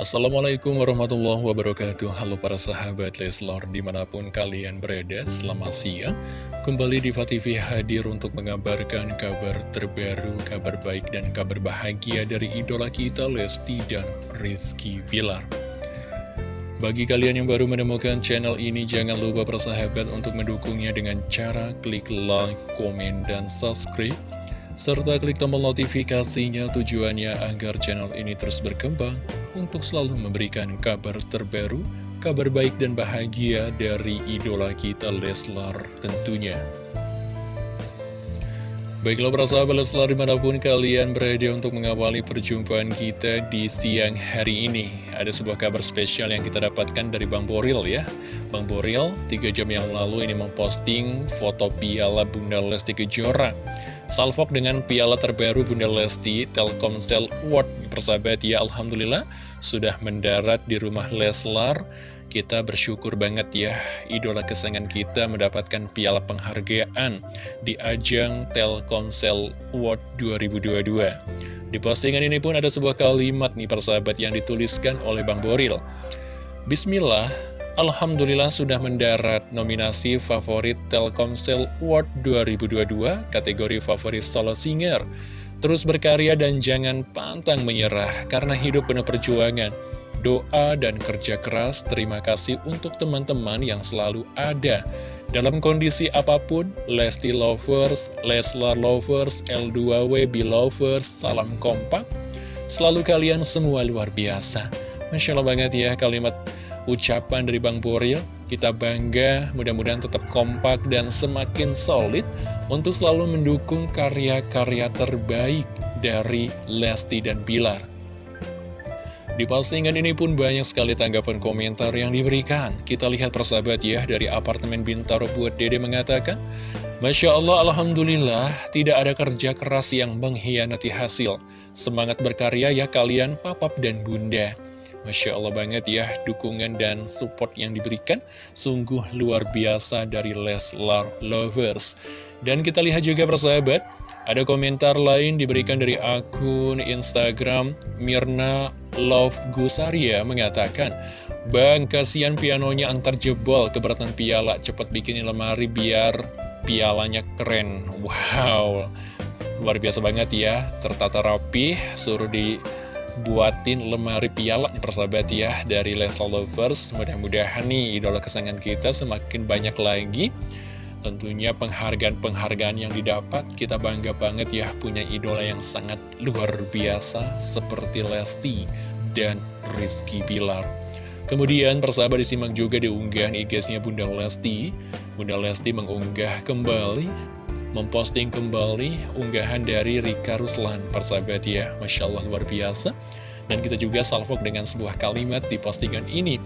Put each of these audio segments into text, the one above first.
Assalamualaikum warahmatullahi wabarakatuh. Halo para sahabat Leslor di mana pun kalian berada Selamat siang. Kembali di TV hadir untuk mengabarkan kabar terbaru Kabar baik dan kabar bahagia dari idola kita Lesti dan Rizky Bilar. Bagi kalian yang baru menemukan channel ini Jangan lupa persahabat untuk mendukungnya dengan cara klik like, komen, dan subscribe serta klik tombol notifikasinya tujuannya agar channel ini terus berkembang untuk selalu memberikan kabar terbaru, kabar baik dan bahagia dari idola kita Leslar tentunya. Baiklah para sahabat Leslar di mana pun kalian berada untuk mengawali perjumpaan kita di siang hari ini. Ada sebuah kabar spesial yang kita dapatkan dari Bang Boril ya. Bang Boril 3 jam yang lalu ini memposting foto piala Bunda Lesti Kejora Salvok dengan piala terbaru Bunda Lesti Telkomsel Award Persahabat ya Alhamdulillah sudah mendarat di rumah Leslar. Kita bersyukur banget ya Idola kesayangan kita mendapatkan piala penghargaan Di ajang Telkomsel Award 2022 Di postingan ini pun ada sebuah kalimat nih persahabat yang dituliskan oleh Bang Boril. Bismillah Alhamdulillah sudah mendarat nominasi favorit Telkomsel Award 2022 kategori favorit solo singer. Terus berkarya dan jangan pantang menyerah karena hidup penuh perjuangan. Doa dan kerja keras, terima kasih untuk teman-teman yang selalu ada. Dalam kondisi apa pun, Lesti Lovers, Leslar Lovers, L2WB Lovers, salam kompak. Selalu kalian semua luar biasa. Masya Allah banget ya kalimat ucapan dari Bang Boril. Kita bangga, mudah-mudahan tetap kompak dan semakin solid untuk selalu mendukung karya-karya terbaik dari Lesti dan Bilar. Di postingan ini pun banyak sekali tanggapan komentar yang diberikan. Kita lihat persahabat ya, dari apartemen Bintaro buat Dede mengatakan, Masya Allah, Alhamdulillah, tidak ada kerja keras yang mengkhianati hasil. Semangat berkarya ya kalian, papap dan bunda. Masya Allah banget ya, dukungan dan support yang diberikan sungguh luar biasa dari Leslar Lovers. Dan kita lihat juga persahabat, ada komentar lain diberikan dari akun Instagram Mirna Love Gusaria mengatakan, Bang, kasihan pianonya antar jebol, keberatan piala, cepat bikinin lemari biar pialanya keren. Wow, luar biasa banget ya, tertata rapi, suruh di buatin lemari piala nih persahabat ya dari Leslie Lovers. Mudah-mudahan nih idola kesayangan kita semakin banyak lagi. Tentunya penghargaan-penghargaan yang didapat kita bangga banget ya punya idola yang sangat luar biasa seperti Lesti dan Rizky Bilar. Kemudian persahabat disimak juga di unggahan IG-nya Bunda Lesti. Bunda Lesti mengunggah kembali memposting kembali unggahan dari Rika Ruslan persahabat ya Masya Allah luar biasa. Dan kita juga salvok dengan sebuah kalimat di postingan ini.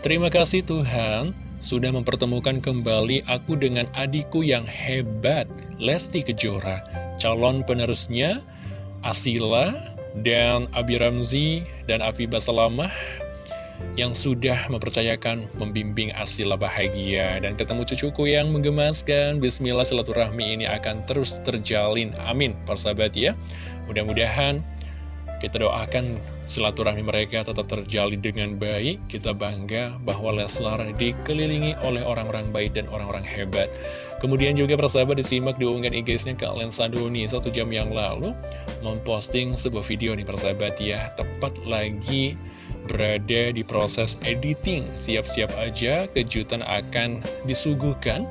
Terima kasih Tuhan sudah mempertemukan kembali aku dengan adikku yang hebat Lesti Kejora calon penerusnya Asila dan Abi Ramzi dan Afi Basalamah yang sudah mempercayakan membimbing Asila bahagia dan ketemu cucuku yang menggemaskan. Bismillah silaturahmi ini akan terus terjalin. Amin. Persahabat ya. Mudah-mudahan kita doakan silaturahmi mereka tetap terjalin dengan baik. Kita bangga bahwa Leslar dikelilingi oleh orang-orang baik dan orang-orang hebat. Kemudian juga persahabat disimak diunggah IG-nya ke Lensa Doni satu jam yang lalu memposting sebuah video nih persahabat ya. Tepat lagi berada di proses editing. Siap-siap aja kejutan akan disuguhkan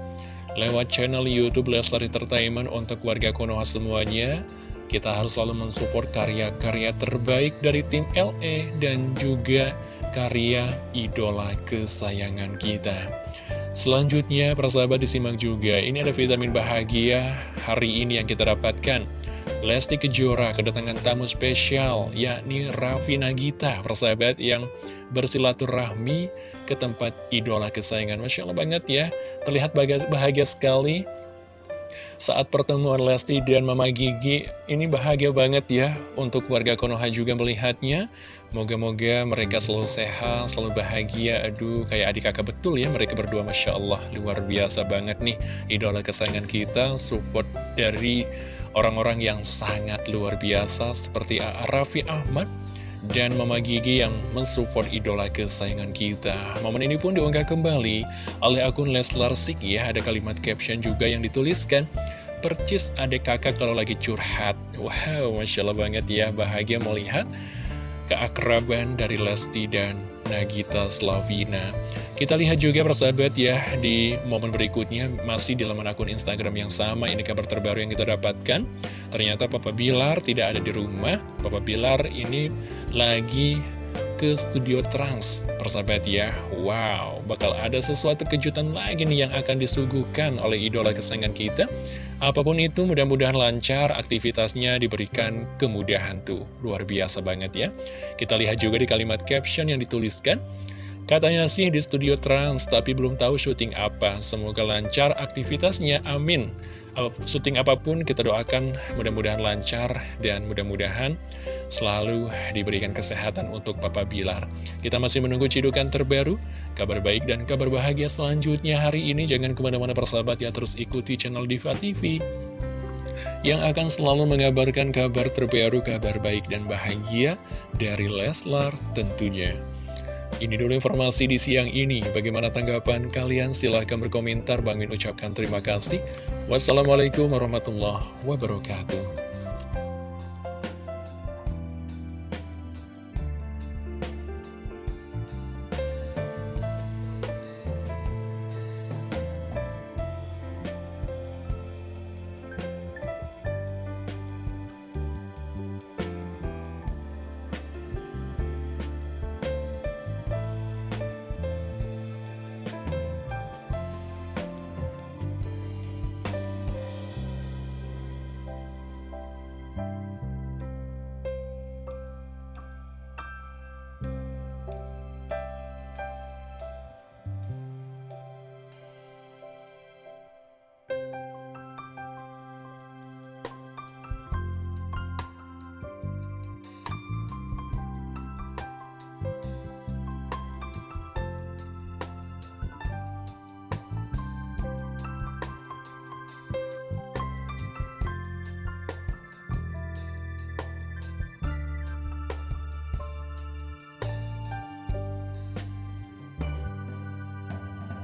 lewat channel Youtube Leslar Entertainment untuk warga Konoha semuanya. Kita harus selalu mensupport karya-karya terbaik dari tim LE dan juga karya idola kesayangan kita. Selanjutnya, persahabat disimak juga, ini ada vitamin bahagia hari ini yang kita dapatkan. Lesti Kejora kedatangan tamu spesial yakni Raffi Nagita persahabat yang bersilaturahmi ke tempat idola kesayangan. Masya Allah banget ya terlihat bahagia sekali saat pertemuan Lesti dan Mama Gigi ini bahagia banget ya untuk warga Konoha juga melihatnya. Moga-moga mereka selalu sehat, selalu bahagia. Aduh kayak adik kakak betul ya mereka berdua Masya Allah luar biasa banget nih. Idola kesayangan kita support dari orang-orang yang sangat luar biasa seperti Raffi Ahmad dan Mama Gigi yang mensupport idola kesayangan kita. Momen ini pun diunggah kembali oleh akun Leslar Sik ya, ada kalimat caption juga yang dituliskan, percis adek kakak kalau lagi curhat. Wow, Masya Allah banget ya, bahagia melihat keakraban dari Lesti dan Nagita Slavina. Kita lihat juga persahabat ya di momen berikutnya masih di laman akun Instagram yang sama ini kabar terbaru yang kita dapatkan. Ternyata Papa Bilar tidak ada di rumah. Papa Bilar ini lagi ke studio Trans persahabat ya Wow bakal ada sesuatu kejutan lagi nih yang akan disuguhkan oleh idola kesayangan kita Apa pun itu mudah-mudahan lancar aktivitasnya diberikan kemudahan tuh. Luar biasa banget ya. Kita lihat juga di kalimat caption yang dituliskan. Katanya sih di studio Trans tapi belum tahu syuting apa. Semoga lancar aktivitasnya. Amin Syuting apa pun kita doakan mudah-mudahan lancar dan mudah-mudahan selalu diberikan kesehatan untuk Papa Bilar. Kita masih menunggu cidukan terbaru, kabar baik dan kabar bahagia selanjutnya hari ini. Jangan ke mana-mana persahabat ya, terus ikuti channel Diva TV yang akan selalu mengabarkan kabar terbaru, kabar baik dan bahagia dari Leslar tentunya. Ini dulu informasi di siang ini. Bagaimana tanggapan kalian? Silahkan berkomentar. Bang Min ucapkan terima kasih. Wassalamualaikum warahmatullahi wabarakatuh.